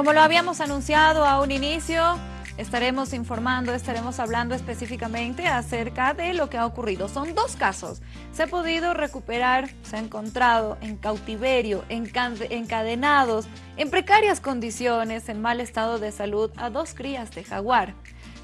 Como lo habíamos anunciado a un inicio, estaremos informando, estaremos hablando específicamente acerca de lo que ha ocurrido. Son dos casos. Se ha podido recuperar, se ha encontrado en cautiverio, encadenados, en precarias condiciones, en mal estado de salud, a dos crías de jaguar.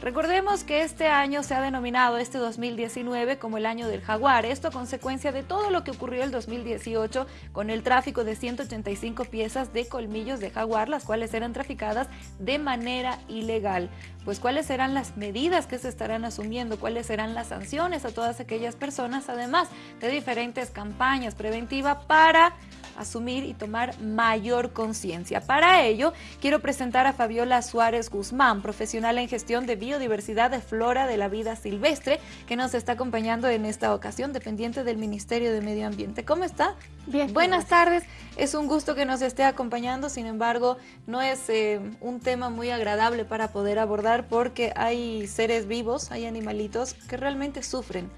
Recordemos que este año se ha denominado este 2019 como el año del jaguar, esto a consecuencia de todo lo que ocurrió el 2018 con el tráfico de 185 piezas de colmillos de jaguar, las cuales eran traficadas de manera ilegal. Pues cuáles serán las medidas que se estarán asumiendo, cuáles serán las sanciones a todas aquellas personas, además de diferentes campañas preventivas para asumir y tomar mayor conciencia. Para ello, quiero presentar a Fabiola Suárez Guzmán, profesional en gestión de biodiversidad de flora de la vida silvestre, que nos está acompañando en esta ocasión, dependiente del Ministerio de Medio Ambiente. ¿Cómo está? Bien. Buenas tardes. Es un gusto que nos esté acompañando, sin embargo, no es eh, un tema muy agradable para poder abordar porque hay seres vivos, hay animalitos que realmente sufren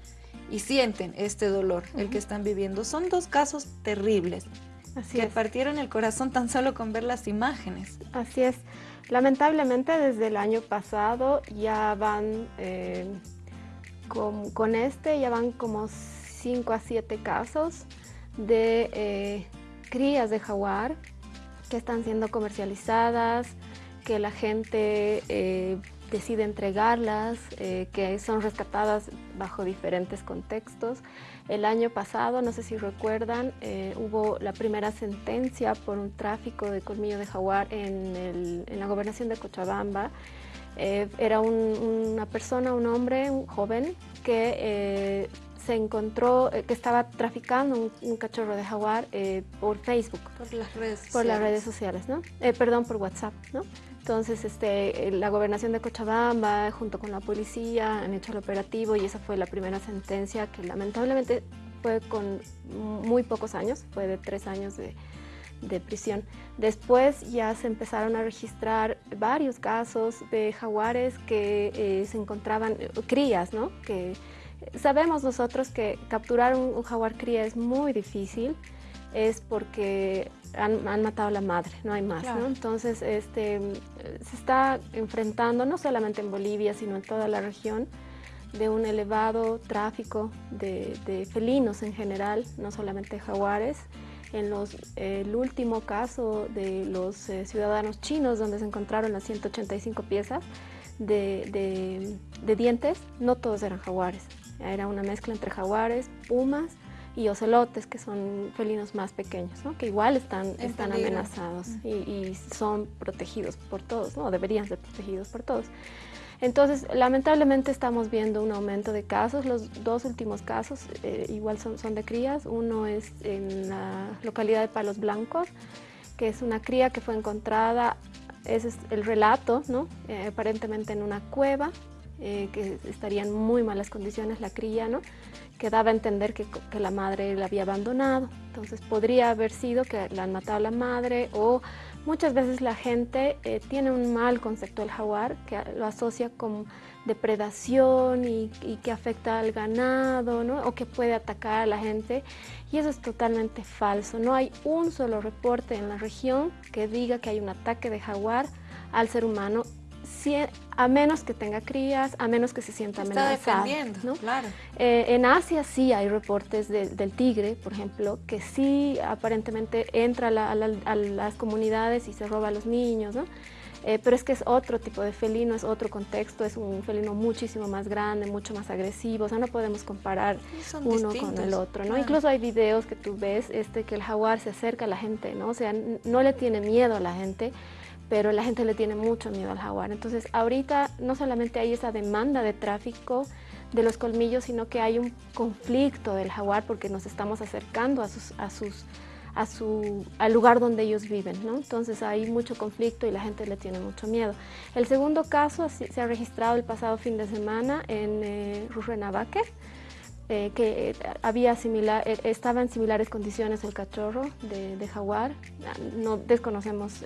y sienten este dolor, el que están viviendo. Son dos casos terribles. Así que partieron el corazón tan solo con ver las imágenes. Así es. Lamentablemente desde el año pasado ya van, eh, con, este, ya van como 5 a 7 casos de eh, crías de jaguar que están siendo comercializadas, que la gente eh, decide entregarlas, que son rescatadas bajo diferentes contextos. El año pasado, no sé si recuerdan, eh, hubo la primera sentencia por un tráfico de colmillo de jaguar en, la gobernación de Cochabamba. Eh, era una persona, un hombre, un joven, que eh, se encontró, que estaba traficando un, cachorro de jaguar por Facebook. Por las redes sociales. Por las redes sociales, ¿no? perdón, por WhatsApp, ¿no? Entonces, este, la gobernación de Cochabamba, junto con la policía, han hecho el operativo y esa fue la primera sentencia que lamentablemente fue con muy pocos años, fue de tres años de, prisión. Después ya se empezaron a registrar varios casos de jaguares que eh, se encontraban, crías, ¿no? Que sabemos nosotros que capturar un jaguar cría es muy difícil, es porque han, matado a la madre, no hay más. Entonces, este, se está enfrentando, no solamente en Bolivia, sino en toda la región, de un elevado tráfico de, felinos en general, no solamente jaguares. En los, el último caso de los eh, ciudadanos chinos, donde se encontraron las 185 piezas de, de dientes, no todos eran jaguares. Era una mezcla entre jaguares, pumas, y ocelotes, que son felinos más pequeños, que igual están, están amenazados y, son protegidos por todos, ¿no? deberían ser protegidos por todos. Entonces, lamentablemente estamos viendo un aumento de casos. Los dos últimos casos eh, igual son, son de crías. Uno es en la localidad de Palos Blancos, que es una cría que fue encontrada, ese es el relato, ¿no? Eh, aparentemente en una cueva, eh, que estaría en muy malas condiciones la cría, ¿no? que daba a entender que, la madre la había abandonado. Entonces podría haber sido que la han matado la madre o muchas veces la gente eh, tiene un mal concepto del jaguar que lo asocia con depredación y, que afecta al ganado ¿no? o que puede atacar a la gente y eso es totalmente falso. No hay un solo reporte en la región que diga que hay un ataque de jaguar al ser humano a menos que tenga crías, a menos que se sienta amenazado. ¿no? claro. Eh, en Asia sí hay reportes del tigre, por ejemplo, que sí aparentemente entra a, las comunidades y se roba a los niños, ¿no? Eh, pero es que es otro tipo de felino, es otro contexto, es un felino muchísimo más grande, mucho más agresivo, o sea, no podemos comparar uno con el otro, ¿no? Incluso hay videos que tú ves este, que el jaguar se acerca a la gente, ¿no? O sea, no le tiene miedo a la gente, pero la gente le tiene mucho miedo al jaguar. Entonces ahorita no solamente hay esa demanda de tráfico de los colmillos, sino que hay un conflicto del jaguar porque nos estamos acercando a sus, a sus, a su, al lugar donde ellos viven, ¿no? Entonces hay mucho conflicto y la gente le tiene mucho miedo. El segundo caso se ha registrado el pasado fin de semana en eh, Rurrenabaque, eh, que había similar, eh, estaba en similares condiciones el cachorro de, de jaguar. No desconocemos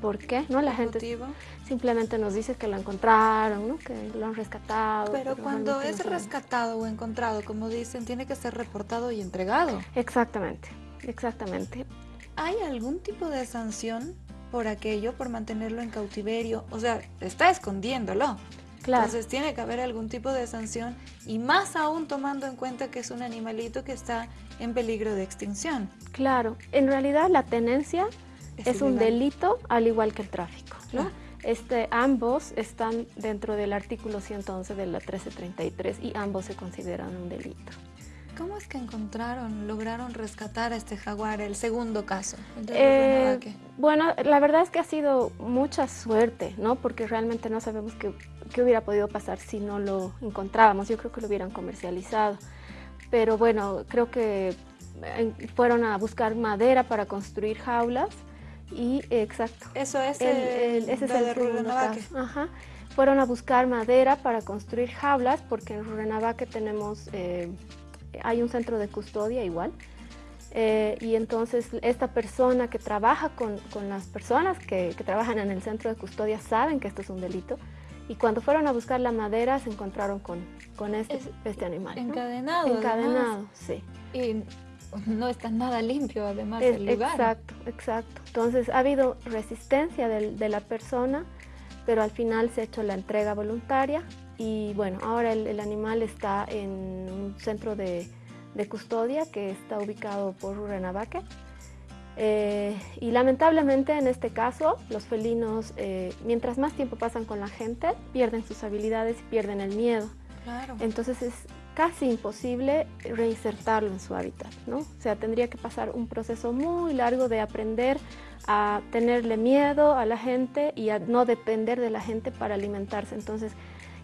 por qué, ¿no? La gente simplemente nos dice que lo encontraron, ¿no? Que lo han rescatado. Pero, cuando es rescatado o encontrado, como dicen, tiene que ser reportado y entregado. Exactamente, exactamente. ¿Hay algún tipo de sanción por aquello, por mantenerlo en cautiverio, o sea, está escondiéndolo. Entonces tiene que haber algún tipo de sanción y más aún tomando en cuenta que es un animalito que está en peligro de extinción. Claro, en realidad la tenencia es, un delito al igual que el tráfico, ¿no? Este, ambos están dentro del artículo 111 de la 1333 y ambos se consideran un delito. ¿Cómo es que encontraron, lograron rescatar a este jaguar, el segundo caso? Eh, bueno, la verdad es que ha sido mucha suerte, ¿no? Porque realmente no sabemos qué, qué, hubiera podido pasar si no lo encontrábamos. Yo creo que lo hubieran comercializado. Pero bueno, creo que eh, fueron a buscar madera para construir jaulas y exacto. Eso es el, ese es el segundo Ajá. Fueron a buscar madera para construir jaulas porque en Rurrenabaque tenemos, eh, hay un centro de custodia igual. Eh, y entonces esta persona que trabaja con, con las personas que, que, trabajan en el centro de custodia saben que esto es un delito. Y cuando fueron a buscar la madera se encontraron con, con este, este animal. Encadenado. Encadenado, sí. Y no está nada limpio además el lugar. Exacto, exacto. Entonces ha habido resistencia de, la persona, pero al final se ha hecho la entrega voluntaria y bueno, ahora el, animal está en un centro de, custodia que está ubicado por Rurrenabaque. Eh, y lamentablemente en este caso los felinos, eh, mientras más tiempo pasan con la gente, pierden sus habilidades y pierden el miedo. Claro. Entonces es casi imposible reinsertarlo en su hábitat, ¿no? O sea, tendría que pasar un proceso muy largo de aprender a tenerle miedo a la gente y a no depender de la gente para alimentarse. Entonces,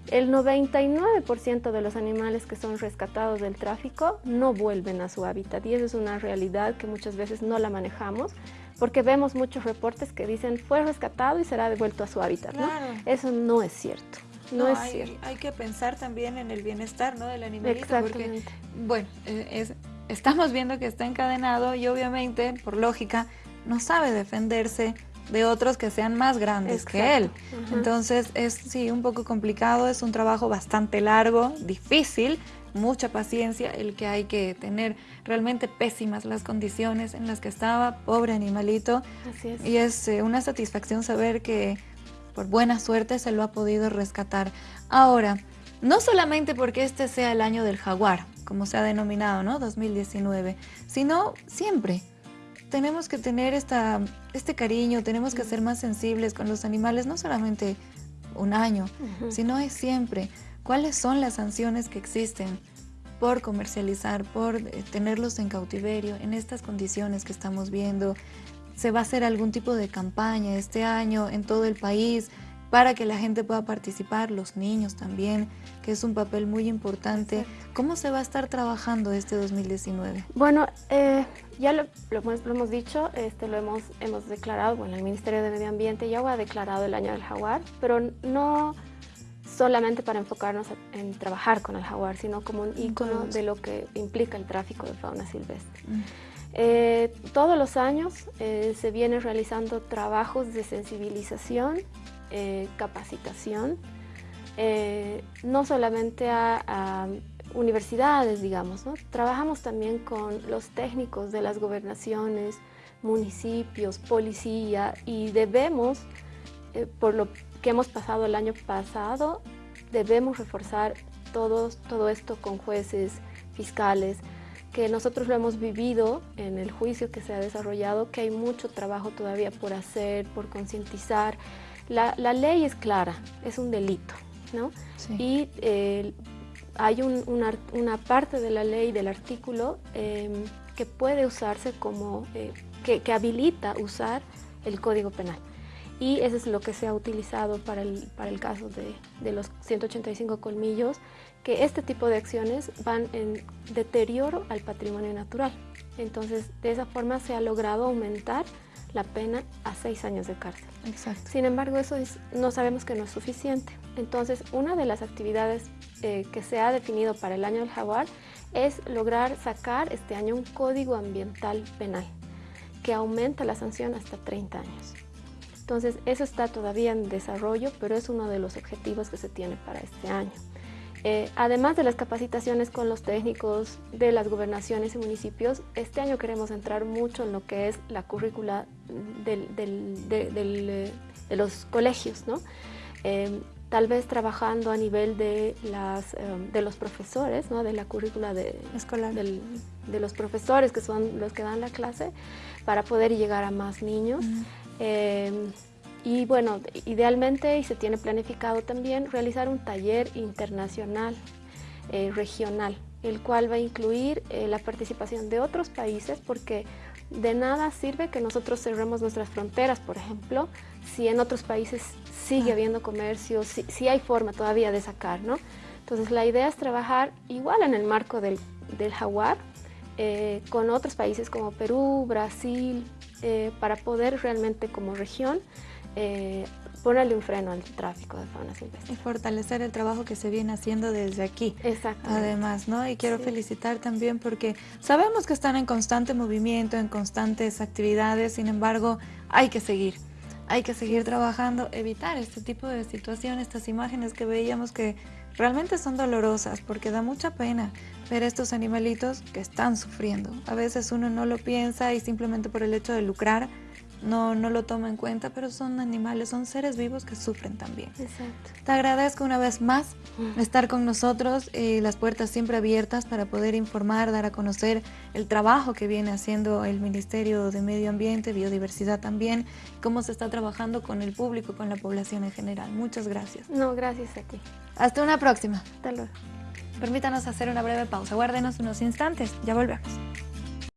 el 99% de los animales que son rescatados del tráfico no vuelven a su hábitat y eso es una realidad que muchas veces no la manejamos porque vemos muchos reportes que dicen fue rescatado y será devuelto a su hábitat. ¿no? Eso no es cierto. No, es hay, cierto. Hay que pensar también en el bienestar ¿no? del animalito. Porque, bueno, eh, es, estamos viendo que está encadenado y obviamente, por lógica, no sabe defenderse de otros que sean más grandes que él. Entonces es sí un poco complicado, es un trabajo bastante largo, difícil, mucha paciencia el que hay que tener, realmente pésimas las condiciones en las que estaba, pobre animalito. Así es. Y es eh, una satisfacción saber que por buena suerte se lo ha podido rescatar. Ahora, no solamente porque este sea el año del jaguar, como se ha denominado, ¿no? 2019, sino siempre. Tenemos que tener esta, este cariño, tenemos que ser más sensibles con los animales, no solamente un año, sino es siempre. ¿Cuáles son las sanciones que existen por comercializar, por eh, tenerlos en cautiverio, en estas condiciones que estamos viendo? Se va a hacer algún tipo de campaña este año en todo el país para que la gente pueda participar, los niños también, que es un papel muy importante. ¿Cómo se va a estar trabajando este 2019? Bueno, eh, ya lo, hemos, dicho, este, lo hemos, hemos declarado, bueno, el Ministerio de Medio Ambiente ya ha declarado el año del jaguar, pero no solamente para enfocarnos en trabajar con el jaguar, sino como un ícono de lo que implica el tráfico de fauna silvestre. Mm. Eh, todos los años eh, se vienen realizando trabajos de sensibilización, eh, capacitación, no solamente a, universidades, digamos, trabajamos también con los técnicos de las gobernaciones, municipios, policía y debemos, por lo que hemos pasado el año pasado, debemos reforzar todo esto con jueces, fiscales, que nosotros lo hemos vivido en el juicio que se ha desarrollado, que hay mucho trabajo todavía por hacer, por concientizar. La, ley es clara, es un delito, ¿no? Y eh, hay una, parte de la ley, del artículo, em, que puede usarse como, eh, que, habilita usar el Código Penal. Y eso es lo que se ha utilizado para el, para el caso de, de los 185 colmillos que este tipo de acciones van en deterioro al patrimonio natural. Entonces, de esa forma se ha logrado aumentar la pena a seis años de cárcel. Exacto. Sin embargo, eso no sabemos que no es suficiente. Entonces, una de las actividades eh, que se ha definido para el año del jaguar es lograr sacar este año un código ambiental penal que aumenta la sanción hasta 30 años. Entonces, eso está todavía en desarrollo, pero es uno de los objetivos que se tiene para este año. Eh, además de las capacitaciones con los técnicos de las gobernaciones y municipios, este año queremos entrar mucho en lo que es la currícula del, eh, de, los colegios, ¿no? Eh, tal vez trabajando a nivel de, las, de los profesores, ¿no? de la currícula de, escolar, de los profesores que son los que dan la clase, para poder llegar a más niños. Y bueno, idealmente, y se tiene planificado también, realizar un taller internacional, eh, regional, el cual va a incluir eh, la participación de otros países, porque de nada sirve que nosotros cerremos nuestras fronteras, por ejemplo, si en otros países sigue ah. habiendo comercio, si, hay forma todavía de sacar, ¿no? Entonces la idea es trabajar igual en el marco del, jaguar, eh, con otros países como Perú, Brasil, para poder realmente como región eh, ponerle un freno al tráfico de fauna silvestre. Y fortalecer el trabajo que se viene haciendo desde aquí. Exacto. Además, ¿no? Y quiero felicitar también porque sabemos que están en constante movimiento, en constantes actividades, sin embargo, hay que seguir. Hay que seguir trabajando, evitar este tipo de situaciones, estas imágenes que veíamos que realmente son dolorosas porque da mucha pena ver estos animalitos que están sufriendo. A veces uno no lo piensa y simplemente por el hecho de lucrar no, no lo toma en cuenta, pero son animales, son seres vivos que sufren también. Exacto. Te agradezco una vez más estar con nosotros, y las puertas siempre abiertas para poder informar, dar a conocer el trabajo que viene haciendo el Ministerio de Medio Ambiente, Biodiversidad también, cómo se está trabajando con el público, con la población en general. Muchas gracias. No, gracias a ti. Hasta una próxima. Hasta luego. Permítanos hacer una breve pausa. Guárdenos unos instantes. Ya volvemos.